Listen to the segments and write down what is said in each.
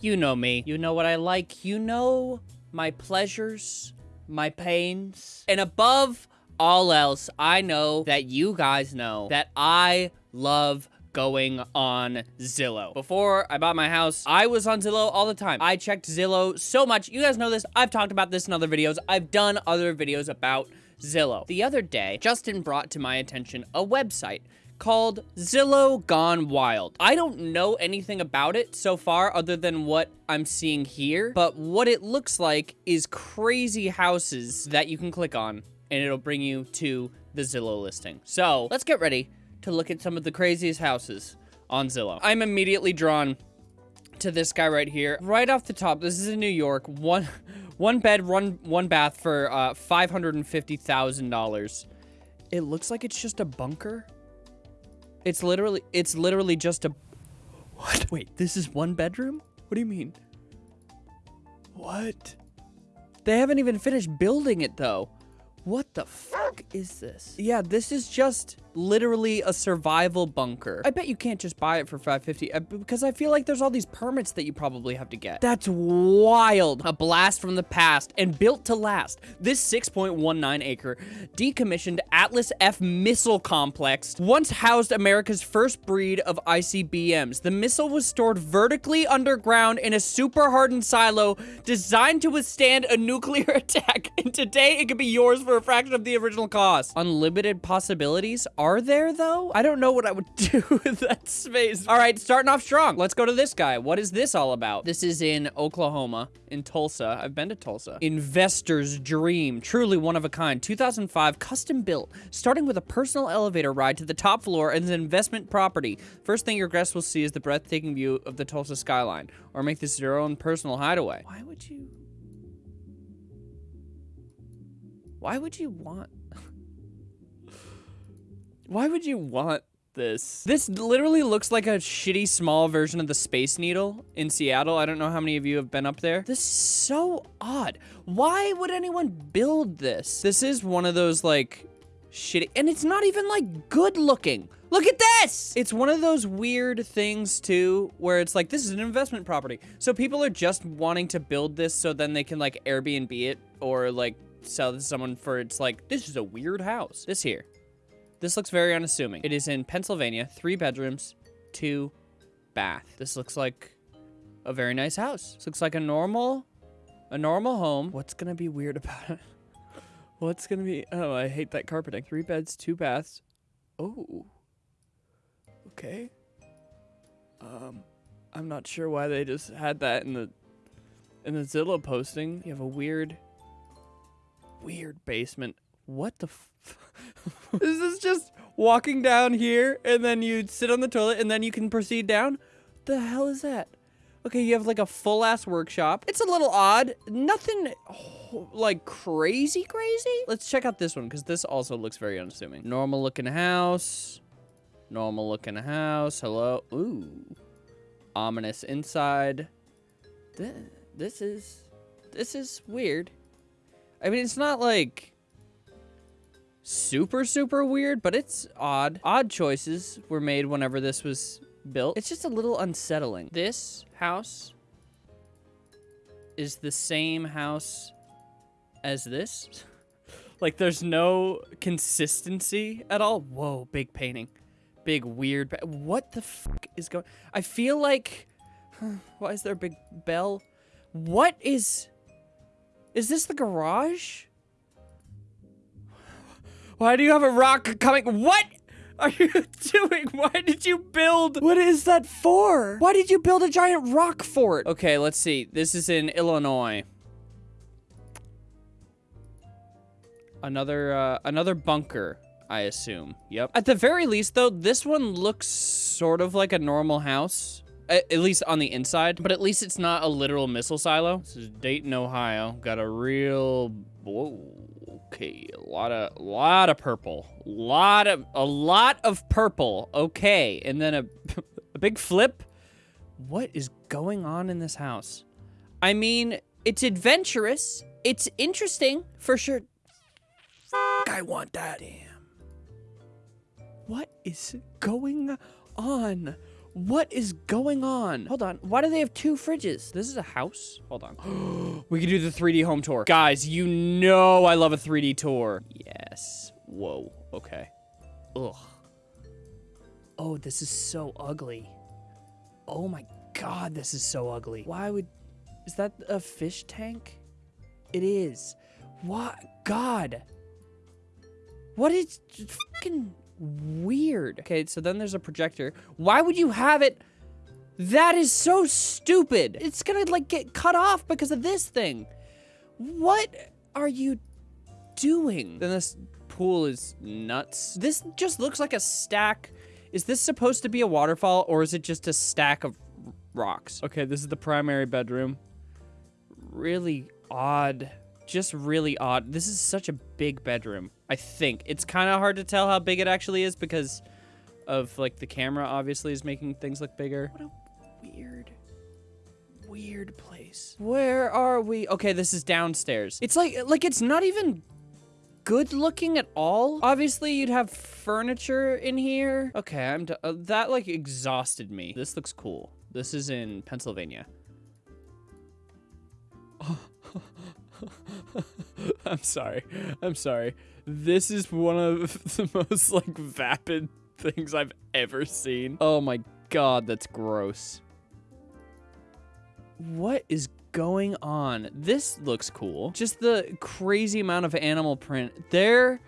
You know me. You know what I like. You know my pleasures, my pains. And above all else, I know that you guys know that I love going on Zillow. Before I bought my house, I was on Zillow all the time. I checked Zillow so much. You guys know this. I've talked about this in other videos. I've done other videos about Zillow. The other day, Justin brought to my attention a website called Zillow Gone Wild. I don't know anything about it so far other than what I'm seeing here, but what it looks like is crazy houses that you can click on and it'll bring you to the Zillow listing. So let's get ready to look at some of the craziest houses on Zillow. I'm immediately drawn to this guy right here. Right off the top, this is in New York. One, one bed, one, one bath for uh, $550,000. It looks like it's just a bunker. It's literally, it's literally just a... What? Wait, this is one bedroom? What do you mean? What? They haven't even finished building it, though. What the fuck is this? Yeah, this is just literally a survival bunker. I bet you can't just buy it for 550 uh, because I feel like there's all these permits that you probably have to get. That's wild. A blast from the past and built to last. This 6.19 acre decommissioned Atlas F missile complex once housed America's first breed of ICBMs. The missile was stored vertically underground in a super hardened silo designed to withstand a nuclear attack. And today it could be yours for a fraction of the original cost. Unlimited possibilities are are there, though? I don't know what I would do with that space. All right, starting off strong. Let's go to this guy. What is this all about? This is in Oklahoma, in Tulsa. I've been to Tulsa. Investor's Dream. Truly one of a kind. 2005, custom built, starting with a personal elevator ride to the top floor and an investment property. First thing your guests will see is the breathtaking view of the Tulsa skyline. Or make this your own personal hideaway. Why would you... Why would you want... Why would you want this? This literally looks like a shitty small version of the Space Needle in Seattle. I don't know how many of you have been up there. This is so odd. Why would anyone build this? This is one of those like shitty, and it's not even like good looking. Look at this! It's one of those weird things too, where it's like, this is an investment property. So people are just wanting to build this so then they can like Airbnb it or like sell to someone for, it's like, this is a weird house. This here. This looks very unassuming. It is in Pennsylvania, three bedrooms, two bath. This looks like a very nice house. This looks like a normal, a normal home. What's gonna be weird about it? What's gonna be, oh, I hate that carpeting. Three beds, two baths. Oh, okay. Um, I'm not sure why they just had that in the, in the Zillow posting. You have a weird, weird basement. What the This is just walking down here and then you sit on the toilet and then you can proceed down? The hell is that? Okay, you have like a full ass workshop. It's a little odd. Nothing oh, like crazy crazy. Let's check out this one because this also looks very unassuming. Normal looking house. Normal looking house. Hello. Ooh. Ominous inside. This, this is this is weird. I mean, it's not like super, super weird, but it's odd. Odd choices were made whenever this was built. It's just a little unsettling. This house is the same house as this. like, there's no consistency at all. Whoa, big painting. Big weird... What the fuck is going... I feel like... Why is there a big bell? What is... Is this the garage? Why do you have a rock coming? What are you doing? Why did you build? What is that for? Why did you build a giant rock fort? Okay, let's see. This is in Illinois. Another, uh, another bunker, I assume. Yep. At the very least, though, this one looks sort of like a normal house. At, least on the inside, but at least it's not a literal missile silo. This is Dayton, Ohio. Got a real, whoa. Okay, a lot of, lot of purple. Lot of, a lot of purple. Okay, and then a, a big flip. What is going on in this house? I mean, it's adventurous. It's interesting, for sure. I want that. Damn. What is going on? What is going on? Hold on. Why do they have two fridges? This is a house? Hold on. we can do the 3D home tour. Guys, you know I love a 3D tour. Yes. Whoa. Okay. Ugh. Oh, this is so ugly. Oh my god, this is so ugly. Why would... Is that a fish tank? It is. What? God. What is... Fucking weird. Okay, so then there's a projector. Why would you have it? That is so stupid. It's gonna like get cut off because of this thing. What are you doing? Then this pool is nuts. This just looks like a stack. Is this supposed to be a waterfall or is it just a stack of rocks? Okay, this is the primary bedroom. Really odd. Just really odd. This is such a big bedroom. I think. It's kind of hard to tell how big it actually is because of, like, the camera obviously is making things look bigger. What a weird, weird place. Where are we? Okay, this is downstairs. It's like, like, it's not even good looking at all. Obviously, you'd have furniture in here. Okay, I'm, uh, that, like, exhausted me. This looks cool. This is in Pennsylvania. I'm sorry. I'm sorry. This is one of the most like vapid things I've ever seen. Oh my god, that's gross. What is going on? This looks cool. Just the crazy amount of animal print. There,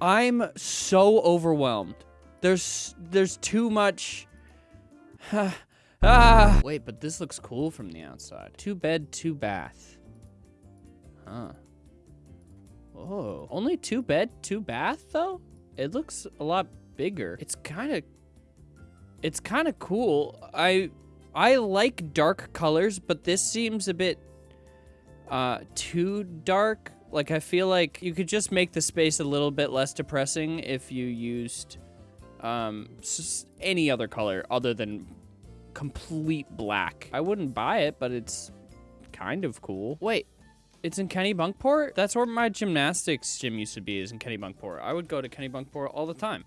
I'm so overwhelmed. There's there's too much. ah. Wait, but this looks cool from the outside. Two bed, two bath. Huh. Oh, only two bed, two bath though? It looks a lot bigger. It's kind of, it's kind of cool. I, I like dark colors, but this seems a bit, uh, too dark. Like I feel like you could just make the space a little bit less depressing if you used, um, any other color other than complete black. I wouldn't buy it, but it's kind of cool. Wait, it's in Kennebunkport? That's where my gymnastics gym used to be, is in Kennebunkport. I would go to Kennebunkport all the time.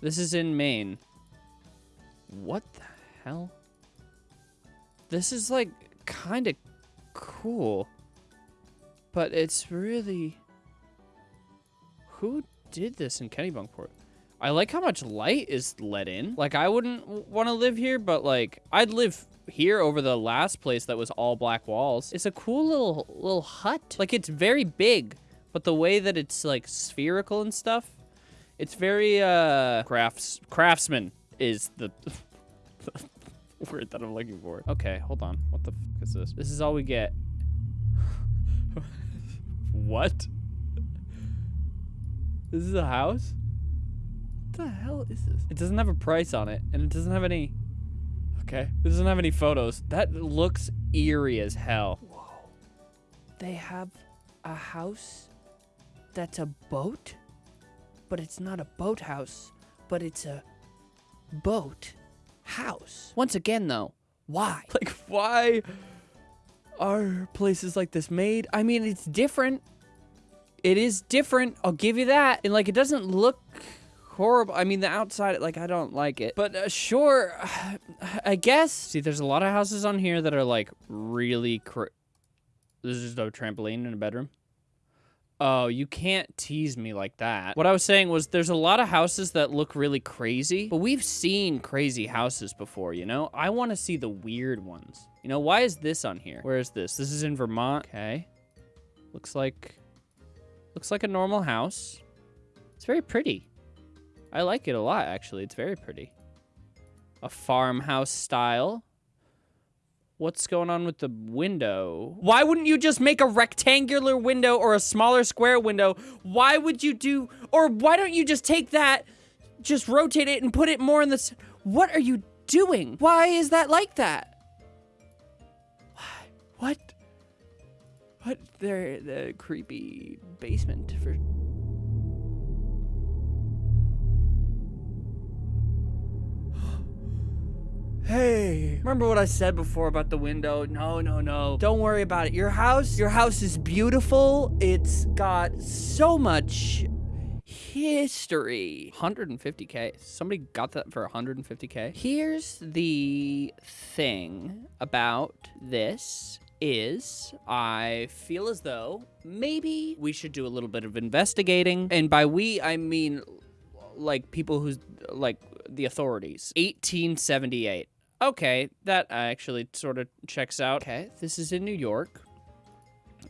This is in Maine. What the hell? This is like kind of cool. But it's really... Who did this in Kennebunkport? I like how much light is let in. Like, I wouldn't want to live here, but like, I'd live here over the last place that was all black walls. It's a cool little little hut. Like it's very big, but the way that it's like spherical and stuff, it's very uh crafts craftsman is the word that I'm looking for. Okay, hold on. What the fuck is this? This is all we get. what? This is a house? What the hell is this? It doesn't have a price on it, and it doesn't have any Okay. it doesn't have any photos. That looks eerie as hell. Whoa. They have a house that's a boat? But it's not a boathouse, but it's a boat house. Once again, though, why? Like, why are places like this made? I mean, it's different. It is different. I'll give you that. And, like, it doesn't look horrible. I mean, the outside, like, I don't like it. But uh, sure, I guess. See, there's a lot of houses on here that are, like, really... This is a trampoline in a bedroom. Oh, you can't tease me like that. What I was saying was there's a lot of houses that look really crazy, but we've seen crazy houses before, you know? I want to see the weird ones. You know, why is this on here? Where is this? This is in Vermont. Okay. Looks like... Looks like a normal house. It's very pretty. I like it a lot, actually. It's very pretty. A farmhouse style. What's going on with the window? Why wouldn't you just make a rectangular window or a smaller square window? Why would you do, or why don't you just take that, just rotate it and put it more in the, what are you doing? Why is that like that? What? What? They're the creepy basement for Hey, remember what I said before about the window? No, no, no. Don't worry about it. Your house, your house is beautiful. It's got so much history. 150k. Somebody got that for 150k. Here's the thing about this is I feel as though maybe we should do a little bit of investigating. And by we, I mean like people who's like the authorities. 1878. Okay, that actually sort of checks out. Okay, this is in New York.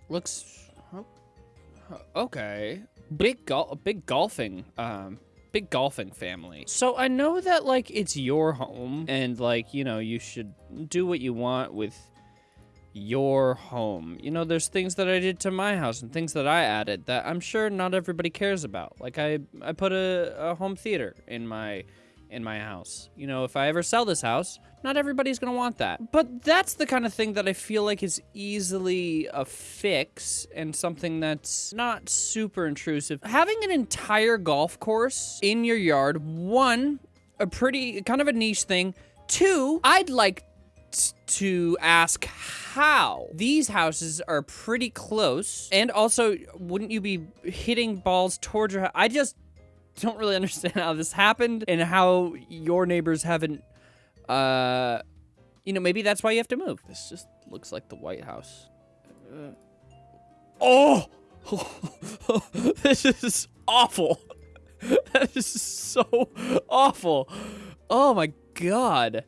Looks okay. Big gol big golfing um big golfing family. So I know that like it's your home and like, you know, you should do what you want with your home. You know, there's things that I did to my house and things that I added that I'm sure not everybody cares about. Like I I put a, a home theater in my in my house. You know, if I ever sell this house, not everybody's gonna want that. But that's the kind of thing that I feel like is easily a fix and something that's not super intrusive. Having an entire golf course in your yard, one, a pretty, kind of a niche thing. Two, I'd like to ask how these houses are pretty close and also wouldn't you be hitting balls towards your i just don't really understand how this happened and how your neighbors haven't, uh, you know, maybe that's why you have to move. This just looks like the White House. Uh, oh! this is awful. that is so awful. Oh my god.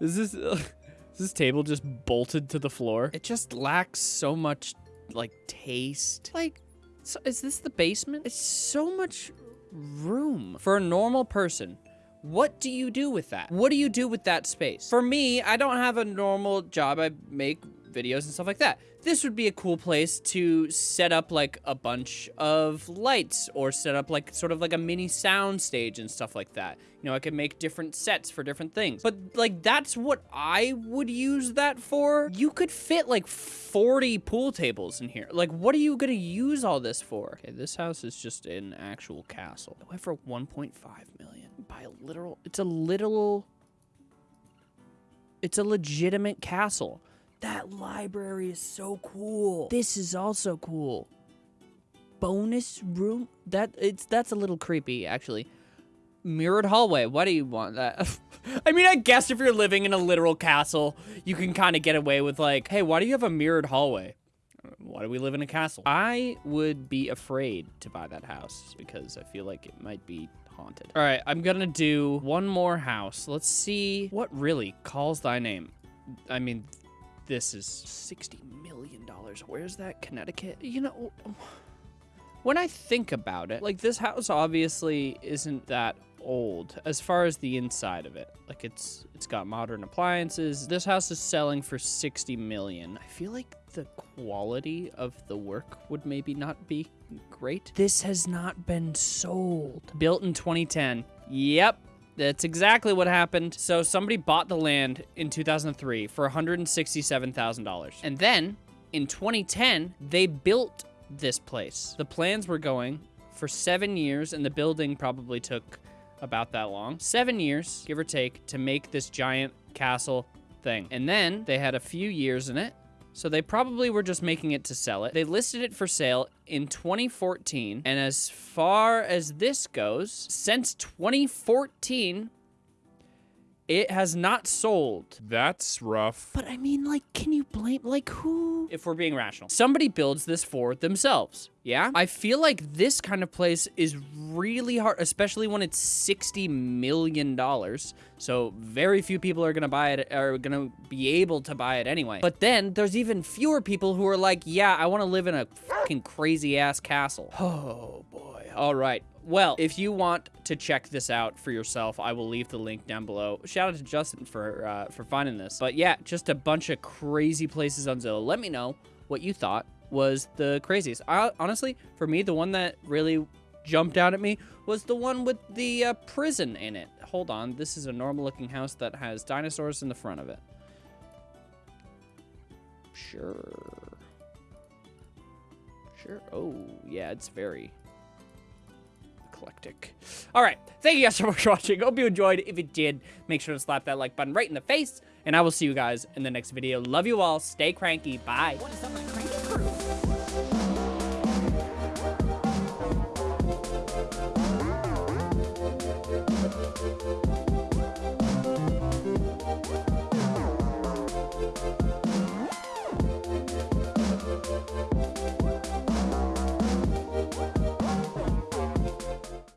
Is this, uh, is this table just bolted to the floor? It just lacks so much, like, taste. Like, so is this the basement? It's so much room. For a normal person, what do you do with that? What do you do with that space? For me, I don't have a normal job. I make videos and stuff like that. This would be a cool place to set up like a bunch of lights or set up like sort of like a mini sound stage and stuff like that. You know, I could make different sets for different things. But like that's what I would use that for. You could fit like 40 pool tables in here. Like what are you going to use all this for? Okay, this house is just an actual castle. It went for 1.5 million by a literal it's a literal it's a legitimate castle. That library is so cool. This is also cool. Bonus room? That it's that's a little creepy, actually. Mirrored hallway. Why do you want that? I mean, I guess if you're living in a literal castle, you can kind of get away with like, hey, why do you have a mirrored hallway? Why do we live in a castle? I would be afraid to buy that house because I feel like it might be haunted. All right, I'm gonna do one more house. Let's see what really calls thy name. I mean, this is $60 million. Where's that, Connecticut? You know, when I think about it, like this house obviously isn't that old as far as the inside of it. Like it's it's got modern appliances. This house is selling for 60 million. I feel like the quality of the work would maybe not be great. This has not been sold. Built in 2010. Yep, that's exactly what happened. So somebody bought the land in 2003 for $167,000. And then in 2010, they built this place. The plans were going for seven years and the building probably took about that long. Seven years, give or take, to make this giant castle thing. And then they had a few years in it so they probably were just making it to sell it. They listed it for sale in 2014. And as far as this goes, since 2014, it has not sold. That's rough. But I mean, like, can you blame, like, who? If we're being rational. Somebody builds this for themselves, yeah? I feel like this kind of place is really hard, especially when it's $60 million. So very few people are gonna buy it, are gonna be able to buy it anyway. But then there's even fewer people who are like, yeah, I wanna live in a fucking crazy ass castle. Oh boy. All right. Well, if you want to check this out for yourself, I will leave the link down below. Shout out to Justin for uh, for finding this. But yeah, just a bunch of crazy places on Zillow. Let me know what you thought was the craziest. I, honestly, for me, the one that really jumped out at me was the one with the uh, prison in it. Hold on, this is a normal looking house that has dinosaurs in the front of it. Sure. Sure. Oh, yeah, it's very eclectic. All right. Thank you guys so much for watching. Hope you enjoyed. If you did, make sure to slap that like button right in the face. And I will see you guys in the next video. Love you all. Stay cranky. Bye.